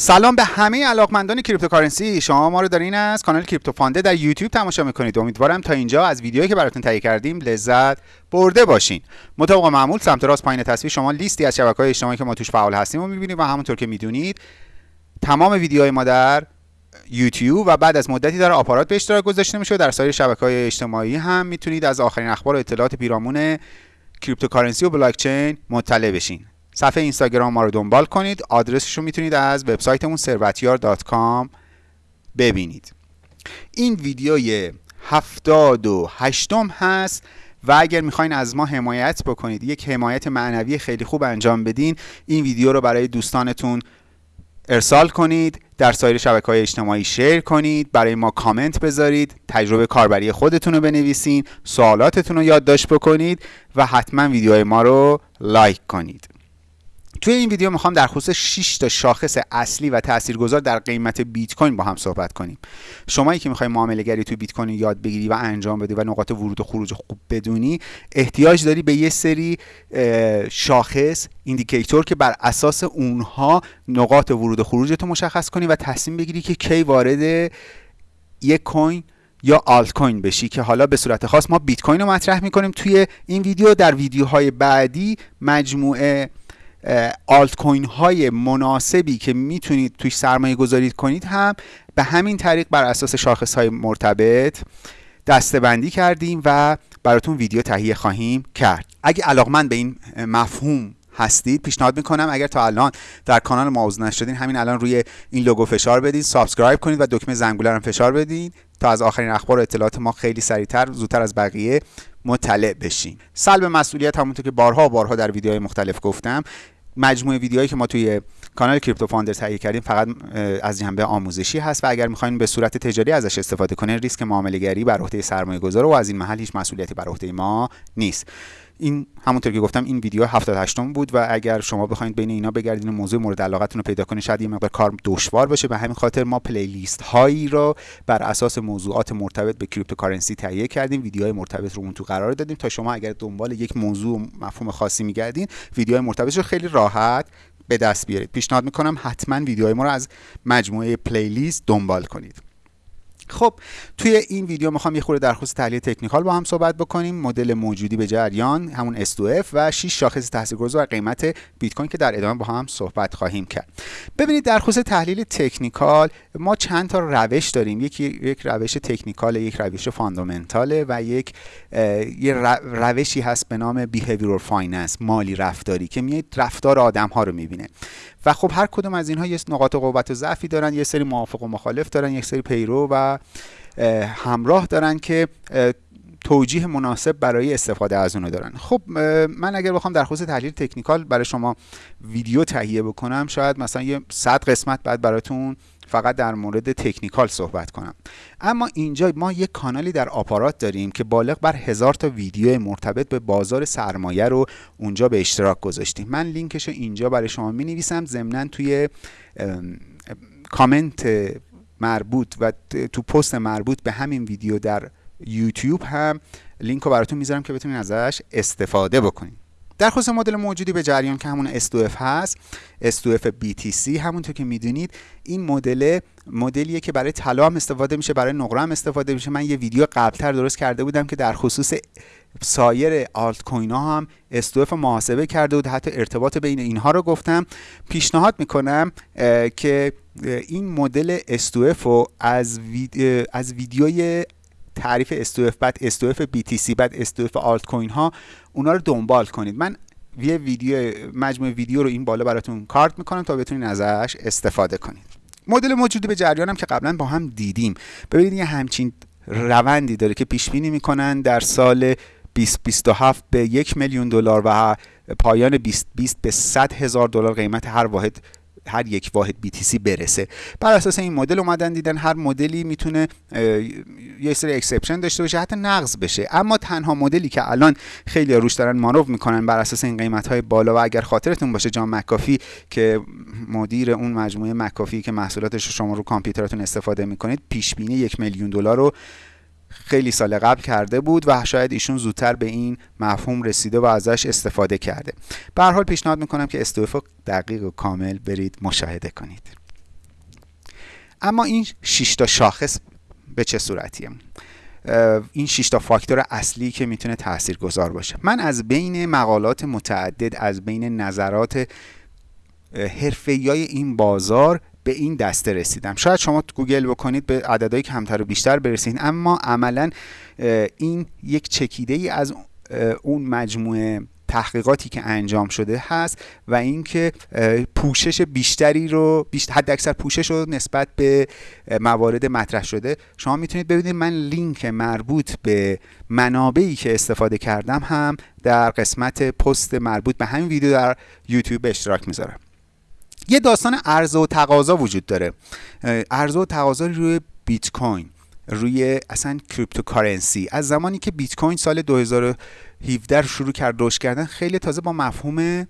سلام به همه علاقمندان cryptocurrency. شما ما رو دارین از کانال کریپتو فانده در یوتیوب تماشا می‌کنید. امیدوارم تا اینجا از ویدیویی که براتون تهیه کردیم لذت برده باشین. مطابق معمول سمت راست پایین تصویر شما لیستی از شبکه های اجتماعی که ما توش فعال هستیم رو می‌بینید و همونطور که می‌دونید تمام ویدیوهای ما در یوتیوب و بعد از مدتی در آپارات به اشتراک گذاشته میشه در سایر شبکه های اجتماعی هم می‌تونید از آخرین اخبار و اطلاعات پیرامون cryptocurrency و بلاکچین مطلع بشین. صفحه اینستاگرام ما رو دنبال کنید. آدرسش رو می‌تونید از وبسایتمون ثروتیار.com ببینید. این ویدیوی هفتاد و هشتم هست و اگر می‌خواین از ما حمایت بکنید یک حمایت معنوی خیلی خوب انجام بدین این ویدیو رو برای دوستانتون ارسال کنید در سایر شبکه های اجتماعی شیر کنید برای ما کامنت بذارید تجربه کاربری خودتون رو بنویسین سوالاتتون رو یادداشت بکنید و حتما ویدیوهای ما رو like کنید. توی این ویدیو می‌خوام در خصوص 6 تا شاخص اصلی و تاثیرگذار در قیمت بیت کوین با هم صحبت کنیم. شمایی که می‌خوای معامله گری توی بیت کوین یاد بگیری و انجام بدی و نقاط ورود و خروج خوب بدونی احتیاج داری به یه سری شاخص indicator که بر اساس اونها نقاط ورود و خروج مشخص کنی و تصمیم بگیری که کی وارد یک coin یا آلت کوین بشی که حالا به صورت خاص ما بیت کوین رو مطرح می‌کنیم. توی این ویدیو در ویدیوهای بعدی مجموعه آلت کوین های مناسبی که می‌تونید توش سرمایه گذاری کنید هم به همین طریق بر اساس شاخص های مرتبط دستبندی کردیم و براتون ویدیو تهیه خواهیم کرد. اگه علاقمند به این مفهوم هستید پیشنهاد می‌کنم اگر تا الان در کانال ما عضو نشدین همین الان روی این لوگو فشار بدین subscribe کنید و دکمه زنگوله رو فشار بدین تا از آخرین اخبار و اطلاعات ما خیلی سریعتر زودتر از بقیه مطلع بشین. سلب مسئولیت همونطور که بارها و بارها در ویدیوهای مختلف گفتم مجموعه ویدیوهایی که ما توی کانال کریپتو فاندر تهیه کردیم فقط از جنبه آموزشی هست و اگر می‌خواین به صورت تجاری ازش استفاده کنین ریسک معامله گری بر عهده سرمایه گذار و از این محل هیچ مسئولیتی بر عهده ما نیست. این همونطور که گفتم این ویدیو 78 بود و اگر شما بخواید بین اینا بگردین و موضوع مورد علاقتون رو پیدا کنید شاید یه مقدار کار دشوار باشه. به همین خاطر ما playlist هایی رو بر اساس موضوعات مرتبط به cryptocurrency تهیه کردیم. ویدیوهای مرتبط رو اون تو قرار دادیم تا شما اگر دنبال یک موضوع مفهوم خاصی میگردین ویدیوهای مرتبط رو خیلی راحت به دست بیارید. پیشنهاد می‌کنم حتما ویدیوهای ما رو از مجموعه playlist دنبال کنید. خب توی این ویدیو می‌خوام یه خورده در خصوص تحلیل تکنیکال با هم صحبت بکنیم. مدل موجودی به جریان همون S2F و 6 شاخص تاثیرگذار قیمت بیت کوین که در ادامه با هم صحبت خواهیم کرد. ببینید در خصوص تحلیل تکنیکال ما چند تا روش داریم. یکی یک روش تکنیکال یک روش fundamental ه و یک یه روشی هست به نام behavioral finance مالی رفتاری که میاد رفتار آدم ها رو می‌بینه. و خب هر کدوم از اینها یه نقاط قوت و ضعفی دارن یه سری موافق و مخالف دارن یک سری پیرو و همراه دارن که توجیه مناسب برای استفاده از اونو دارن. خب من اگر بخوام در خصوص تحلیل تکنیکال برای شما ویدیو تهیه بکنم شاید مثلا یه صد قسمت بعد براتون فقط در مورد تکنیکال صحبت کنم. اما اینجا ما یک کانالی در آپارات داریم که بالغ بر هزار تا ویدیو مرتبط به بازار سرمایه رو اونجا به اشتراک گذاشتیم. من لینکش رو اینجا برای شما می نویسم ضمنا توی کامنت مربوط و تو پست مربوط به همین ویدیو در یوتیوب هم لینک رو براتون می‌ذارم که بتونید ازش استفاده بکنید در خصوص مدل موجودی به جریان که همون S2F هست S2F BTC همونطور که می‌دونید این مدل مدلیه که برای طلا هم استفاده میشه برای نقره هم استفاده میشه. من یه ویدیو قبلتر درست کرده بودم که در خصوص سایر آلت کوین ها هم S2F محاسبه کرده بود. حتی ارتباط بین اینها رو گفتم. پیشنهاد می‌کنم که این مدل S2F رو از, از ویدیوی تعریف S2F بعد S2F BTC بعد S2F آلت کوین ها اونا رو دنبال کنید. من یه ویدیو مجموعه ویدیو رو این بالا براتون کارت می‌کنم تا بتونید ازش استفاده کنید. مدل موجودی به جریانم که قبلا با هم دیدیم. ببینید یه همچین روندی داره که پیش بینی می‌کنن در سال 2027 به یک میلیون دلار و پایان 2020 به 100 هزار دلار قیمت هر واحد هر یک واحد BTC برسه. بر اساس این مدل اومدن دیدن هر مدلی می‌تونه یه سری exception داشته باشه حتی نقض بشه. اما تنها مدلی که الان خیلی روش دارن مانو می‌کنن بر اساس این قیمت های بالا و اگر خاطرتون باشه جان مکافی که مدیر اون مجموعه مکافی که محصولاتش شما رو کامپیوترتون استفاده می‌کنید پیش بینی یک میلیون دلار رو خیلی سال قبل کرده بود و شاید ایشون زودتر به این مفهوم رسیده و ازش استفاده کرده. به حال پیشنهاد می‌کنم که استوف دقیق و کامل برید مشاهده کنید. اما این 6 تا شاخص به چه صورتیه؟ این 6 تا فاکتور اصلی که می‌تونه تاثیرگذار باشه. من از بین مقالات متعدد از بین نظرات حرفه‌ای این بازار به این دسته رسیدم. شاید شما گوگل بکنید به عددهای کمتر و بیشتر برسید اما عملا این یک چکیده ای از اون مجموعه تحقیقاتی که انجام شده هست و اینکه پوشش بیشتری رو بیشتر حد اکثر پوشش رو نسبت به موارد مطرح شده. شما می‌تونید ببینید من لینک مربوط به منابعی که استفاده کردم هم در قسمت پست مربوط به همین ویدیو در یوتیوب اشتراک می‌ذارم. یه داستان عرضه و تقاضا وجود داره. عرضه و تقاضا روی بیت کوین روی اصلا cryptocurrency. از زمانی که بیت کوین سال 2017 شروع کرد رشد کردن خیلی تازه با مفهوم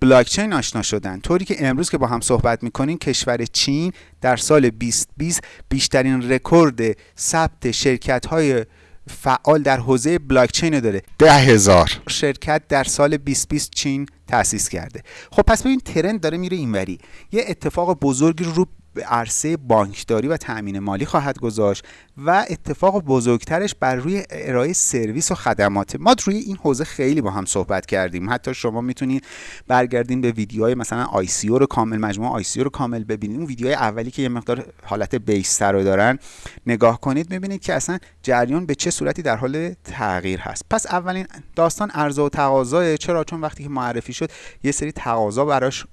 بلاکچین آشنا شدن. طوری که امروز که با هم صحبت می‌کنیم کشور چین در سال 2020 بیشترین رکورد ثبت شرکت های فعال در حوزه بلاکچین داره. ده هزار. شرکت در سال 2020 چین تأسیس کرده. خب پس ببین ترند داره میره اینوری. یه اتفاق بزرگی رو به عرصه بانکداری و تأمین مالی خواهد گذاشت و اتفاق بزرگترش بر روی ارائه سرویس و خدمات. ما روی این حوزه خیلی با هم صحبت کردیم. حتی شما می‌تونید برگردین به ویدیوهای مثلا آی رو کامل مجموعه آی رو کامل ببینید اون ویدیوهای اولی که یه مقدار حالت بیستر رو دارن نگاه کنید می‌بینید که اصلا جریان به چه صورتی در حال تغییر هست. پس اولین داستان عرضه و تقاضا چرا؟ چون وقتی که معرفی شد یه سری تقاضا براش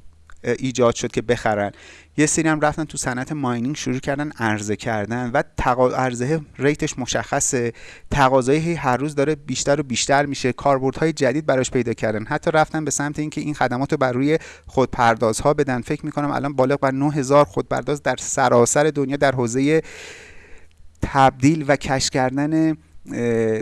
ایجاد شد که بخرن. یه سری هم رفتن تو صنعت ماینینگ شروع کردن عرضه کردن و تقا... عرضه ریتش مشخصه. تقاضای هر روز داره بیشتر و بیشتر میشه. کاربردهای جدید براش پیدا کردن. حتی رفتن به سمت اینکه این خدمات رو بر روی خودپردازها بدن. فکر می‌کنم الان بالغ بر 9000 خودپرداز در سراسر دنیا در حوزه تبدیل و cash کردن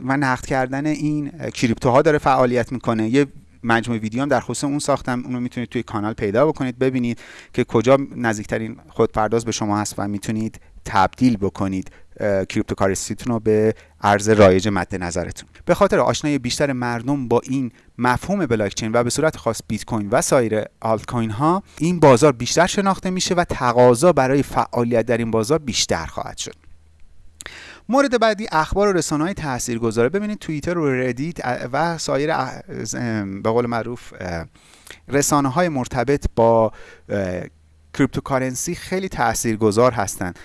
و نقد کردن این crypto ها داره فعالیت می‌کنه. یه مجموعه ویدیو هم در خصوص اون ساختم. اونو می‌تونید توی کانال پیدا بکنید ببینید که کجا نزدیکترین خودپرداز به شما هست و می‌تونید تبدیل بکنید cryptocurrency تون رو به ارز رایج مد نظرتون. به خاطر آشنایی بیشتر مردم با این مفهوم بلاکچین و به صورت خاص بیت کوین و سایر آلت کوین ها این بازار بیشتر شناخته میشه و تقاضا برای فعالیت در این بازار بیشتر خواهد شد. مورد بعدی اخبار و رسانه های تأثیر گذاره ببینید توییتر و Reddit و سایر به قول معروف رسانه های مرتبط با cryptocurrency خیلی تاثیرگذار هستند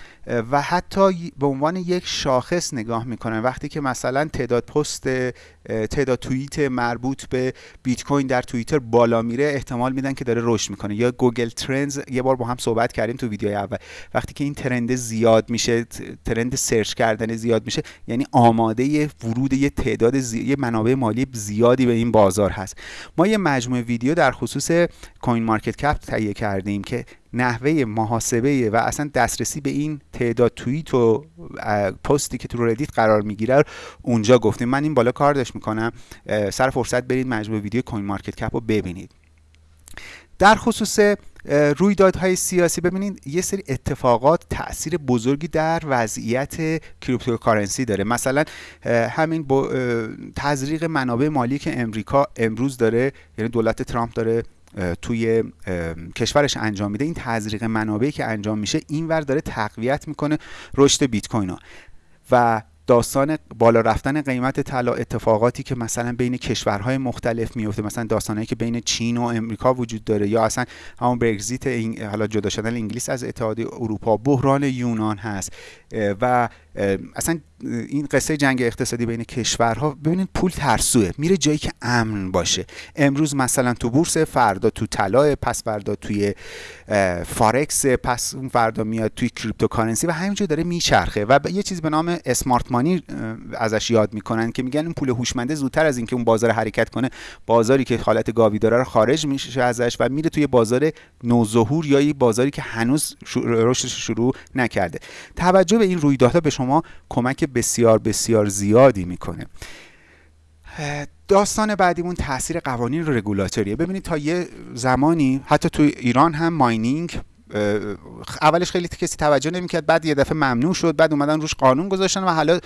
و حتی به عنوان یک شاخص نگاه می‌کنن. وقتی که مثلا تعداد پست تعداد توییت مربوط به بیت کوین در توییتر بالا میره احتمال میدن که داره رشد می‌کنه. یا Google Trends یه بار با هم صحبت کردیم تو ویدیو اول. وقتی که این trend زیاد میشه trend search کردن زیاد میشه یعنی آماده ورود یه تعداد زی... یه منابع مالی زیادی به این بازار هست. ما یه مجموعه ویدیو در خصوص CoinMarketCap تهیه کردیم که نحوه محاسبه و اصلا دسترسی به این تعداد توییت و پستی که تو Reddit قرار می‌گیره اونجا گفتیم. من این بالا کار داشت می‌کنم. سر فرصت برید مجموعه ویدیو CoinMarketCap رو ببینید. در خصوص رویدادهای سیاسی ببینید یه سری اتفاقات تاثیر بزرگی در وضعیت cryptocurrency داره. مثلا همین تزریق منابع مالی که امریکا امروز داره یعنی دولت ترامپ داره توی کشورش انجام میده. این تزریق منابعی که انجام میشه اینور داره تقویت می‌کنه رشد بیت کوین و داستان بالا رفتن قیمت طلا اتفاقاتی که مثلا بین کشورهای مختلف میفته مثلا داستانی که بین چین و امریکا وجود داره یا اصلا همون برگزیت حالا جدا شدن انگلیس از اتحادیه اروپا بحران یونان هست. و اصلا این قصه جنگ اقتصادی بین کشورها ببینید پول ترسوه. میره جایی که امن باشه. امروز مثلا تو بورس فردا تو طلا پس فردا توی فارکس پس اون فردا میاد توی cryptocurrency و همینجور داره میچرخه. و یه چیز به نام smart money ازش یاد می‌کنن که میگن این پول هوشمنده زودتر از اینکه اون بازار حرکت کنه بازاری که حالت گاوی داره رو خارج میشه ازش و میره توی بازار نوظهور یا بازاری که هنوز رشدش شروع نکرده. توجه به این رویدادها به شما کمک بسیار بسیار زیادی می‌کنه. داستان بعدیمون تاثیر قوانین رگولاتوریه ببینید تا یه زمانی حتی تو ایران هم ماینینگ اولش خیلی کسی توجه نمی‌کرد بعد یه دفعه ممنوع شد بعد اومدن روش قانون گذاشتن و حالا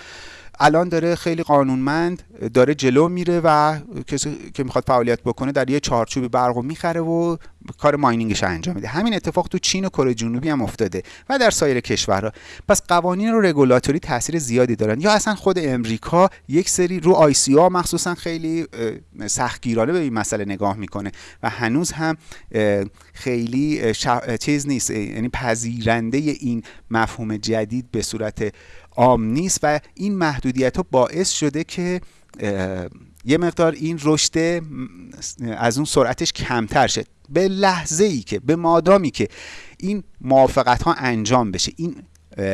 الان داره خیلی قانونمند داره جلو میره و کسی که می‌خواد فعالیت بکنه در یه چارچوبی برقو می‌خره و کار ماینینگش انجام میده. همین اتفاق تو چین و کره جنوبی هم افتاده و در سایر کشورها. پس قوانین رو رگولاتوری تاثیر زیادی دارن. یا اصلا خود امریکا یک سری رو آی سی مخصوصا خیلی سختگیرانه به این مسئله نگاه می‌کنه و هنوز هم خیلی چیز نیست. یعنی پذیرنده این مفهوم جدید به صورت عام نیست و این محدودیت ها باعث شده که یه مقدار این رشد از اون سرعتش کمتر شد به لحظه ای که به مادامی که این موافقت ها انجام بشه این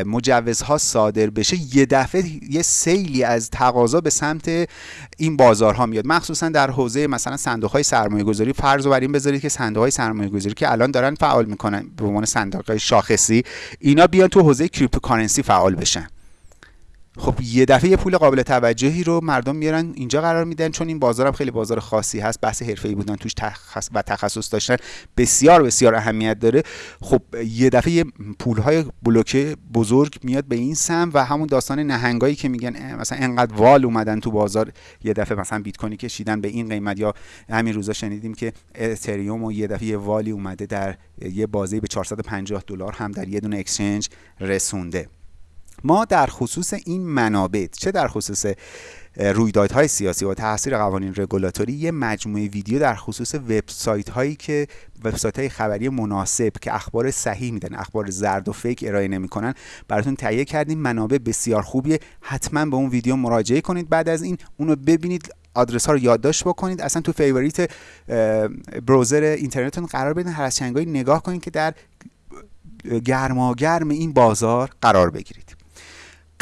مجوزها صادر بشه یه دفعه یه سیلی از تقاضا به سمت این بازارها میاد. مخصوصا در حوزه مثلا صندوق های سرمایه گذاری فرض بر این بذارید که صندوق های سرمایه گذاری که الان دارن فعال می‌کنن به عنوان صندوق های شاخصی اینا بیان تو حوزه cryptocurrency فعال بشن. خب یه دفعه یه پول قابل توجهی رو مردم میارن اینجا قرار میدن چون این بازار هم خیلی بازار خاصی هست بحث حرفه‌ای بودن توش تخص و تخصص داشتن بسیار بسیار اهمیت داره. خب یه دفعه پولهای بلوکه بزرگ میاد به این سمت و همون داستان نهنگایی که میگن مثلا انقدر whale اومدن تو بازار یه دفعه مثلا بیت کوینو کشیدن به این قیمت یا همین روزا شنیدیم که اتریومو یه دفعه یه whale ی اومده در یه بازی به 450 دلار هم در یه دونه exchange رسونده. ما در خصوص این منابع چه در خصوص رویدادهای سیاسی و تاثیر قوانین رگولاتوری یه مجموعه ویدیو در خصوص وبسایت هایی که وبسایت های خبری مناسب که اخبار صحیح میدن اخبار زرد و fake ارائه نمی‌کنن براتون تهیه کردیم. منابع بسیار خوبیه. حتما به اون ویدیو مراجعه کنید بعد از این. اونو ببینید آدرس ها رو یادداشت بکنید. اصلا تو favorite browser اینترنتتون قرار بدین. هر از نگاه کنید که در گرماگرم این بازار قرار بگیرید.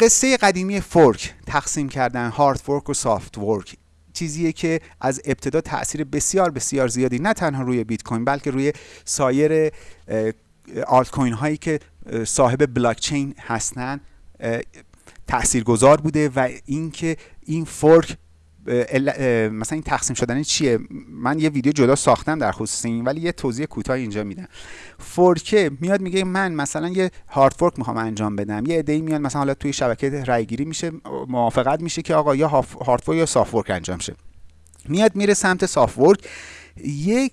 قصه قدیمی fork تقسیم کردن hard fork و soft fork چیزیه که از ابتدا تاثیر بسیار بسیار زیادی نه تنها روی بیت کوین بلکه روی سایر آلت کوین هایی که صاحب بلاک چین هستن تاثیرگذار بوده و اینکه این fork مثلا این تقسیم شدن چیه؟ من یه ویدیو جدا ساختم در خصوص این ولی یه توضیح کوتاه اینجا میدم. fork ه میاد میگه من مثلا یه hard fork می‌خوام انجام بدم. یه ایده میاد مثلا حالا توی شبکه رای گیری میشه موافقت میشه که آقا یا hard fork یا soft fork انجام شه. میاد میره سمت soft fork یک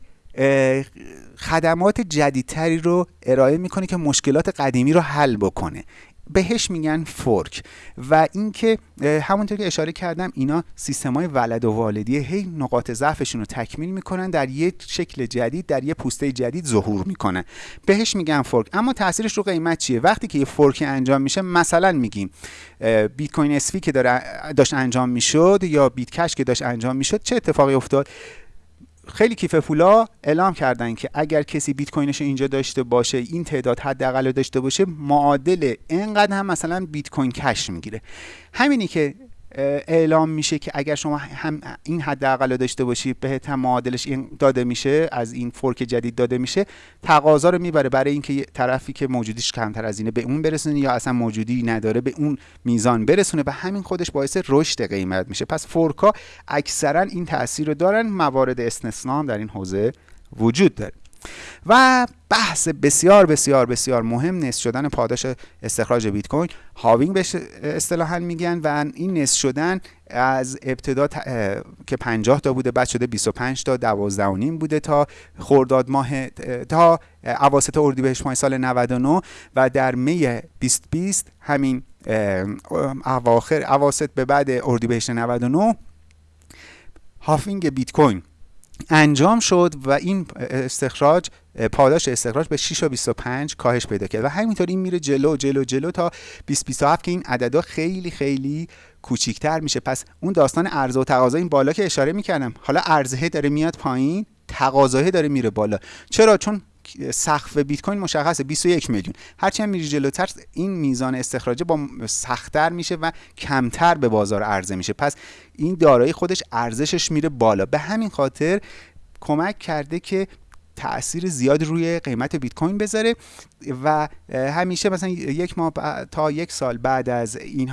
خدمات جدیدتری رو ارائه می‌کنه که مشکلات قدیمی رو حل بکنه. بهش میگن fork و اینکه همونطور که اشاره کردم اینا سیستمای ولد و والدی. هی نقاط ضعفشون رو تکمیل می‌کنن در یک شکل جدید در یه پوسته جدید ظهور می‌کنن. بهش میگن fork اما تاثیرش رو قیمت چیه؟ وقتی که یه fork انجام میشه مثلا میگیم بیت کوین SV که داره داشت انجام می‌شد یا بیت کش که داشت انجام می‌شد چه اتفاقی افتاد؟ خیلی کیف پولا اعلام کردن که اگر کسی بیت کوینش اینجا داشته باشه این تعداد حداقل داشته باشه معادل اینقدر هم مثلا بیت کوین کش می‌گیره. همینی که اعلام میشه که اگر شما هم این حداقل داشته باشی بهت هم معادلش این داده میشه از این فورک جدید داده میشه تقاضا رو می‌بره برای اینکه طرفی که موجودیش کمتر از اینه به اون برسونه یا اصلا موجودی نداره به اون میزان برسونه. و همین خودش باعث رشد قیمت میشه. پس فورکا اکثرا این تاثیر رو دارن. موارد استثنا در این حوزه وجود داره. و بحث بسیار بسیار بسیار مهم نصف شدن پاداش استخراج بیت کوین هاوینگ بهش اصطلاحا میگن و این نصف شدن از ابتدا که 50 تا بوده بعد شده 25 تا 12 و نیم بوده تا خرداد ماه تا اواسط اردیبهشت ماه سال 99 و در می 2020 همین اواخر اواسط به بعد اردیبهشت 99 هافینگ بیت کوین انجام شد و این استخراج پاداش استخراج به 6 و 25 کاهش پیدا کرد. و همینطور این میره جلو جلو جلو تا 2027 که این عددا خیلی خیلی کوچیکتر میشه. پس اون داستان عرضه و تقاضا این بالا که اشاره می‌کردم حالا عرضه داره میاد پایین تقاضا داره میره بالا. چرا؟ چون سقف بیت کوین مشخصه 21 میلیون. هرچی هم میری جلوتر این میزان استخراج با سختتر میشه و کمتر به بازار عرضه میشه. پس این دارایی خودش ارزشش میره بالا. به همین خاطر کمک کرده که تاثیر زیاد روی قیمت بیت کوین بذاره و همیشه مثلا یک ماه تا یک سال بعد از این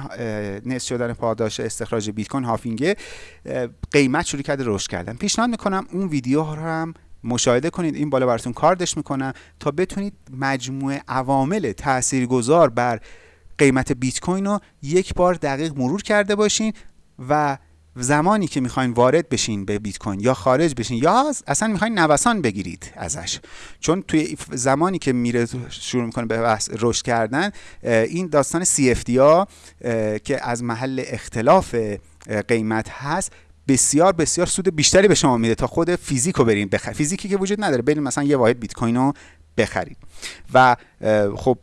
نصف شدن پاداش استخراج بیت کوین هافینگ قیمت شروع کرده رشد کردن. پیشنهاد می‌کنم اون ویدیو رو هم مشاهده کنید. این بالا براتون کاردش می‌کنم تا بتونید مجموعه عوامل تاثیرگذار بر قیمت بیت کوین رو یک بار دقیق مرور کرده باشین و زمانی که می‌خواین وارد بشین به بیت کوین یا خارج بشین یا اصلا می‌خواین نوسان بگیرید ازش. چون توی زمانی که میره شروع می‌کنه به بحث رشد کردن این داستان CFD ها که از محل اختلاف قیمت هست بسیار بسیار سود بیشتری به شما میده تا خود فیزیک رو برین بخر فیزیکی که وجود نداره. برین مثلا یه واحد بیت کوین رو بخرید. و خب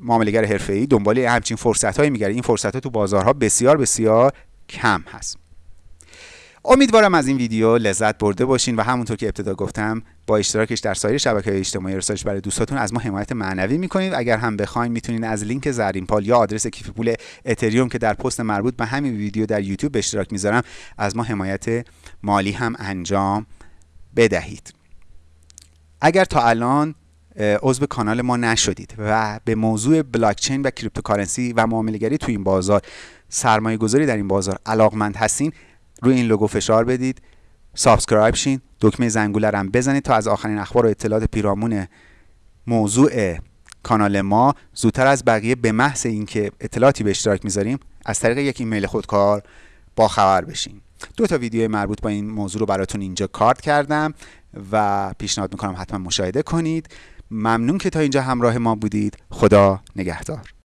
معاملهگر حرفه‌ای دنبال همچین فرصت هایی میگره این فرصت ها تو بازارها بسیار بسیار کم هست. امیدوارم از این ویدیو لذت برده باشین و همونطور که ابتدا گفتم با اشتراکش در سایر شبکه های اجتماعی ارسالش برای دوستاتون از ما حمایت معنوی می‌کنید اگر هم بخواین می‌تونید از لینک زرین پال یا آدرس کیف پول اتریوم که در پست مربوط به همین ویدیو در یوتیوب به اشتراک می‌ذارم از ما حمایت مالی هم انجام بدهید. اگر تا الان عضو کانال ما نشدید و به موضوع بلاکچین و cryptocurrency و معاملهگری تو این بازار سرمایه گذاری در این بازار علاقمند هستین روی این لوگو فشار بدید. subscribe شین. دکمه زنگوله رو هم بزنید تا از آخرین اخبار و اطلاعات پیرامون موضوع کانال ما. زودتر از بقیه به محض اینکه اطلاعاتی به اشتراک می‌ذاریم از طریق یک ایمیل خودکار با خبر بشین. دو تا ویدیو مربوط با این موضوع رو براتون اینجا کارت کردم و پیشنهاد می‌کنم حتما مشاهده کنید. ممنون که تا اینجا همراه ما بودید. خدا نگهدار.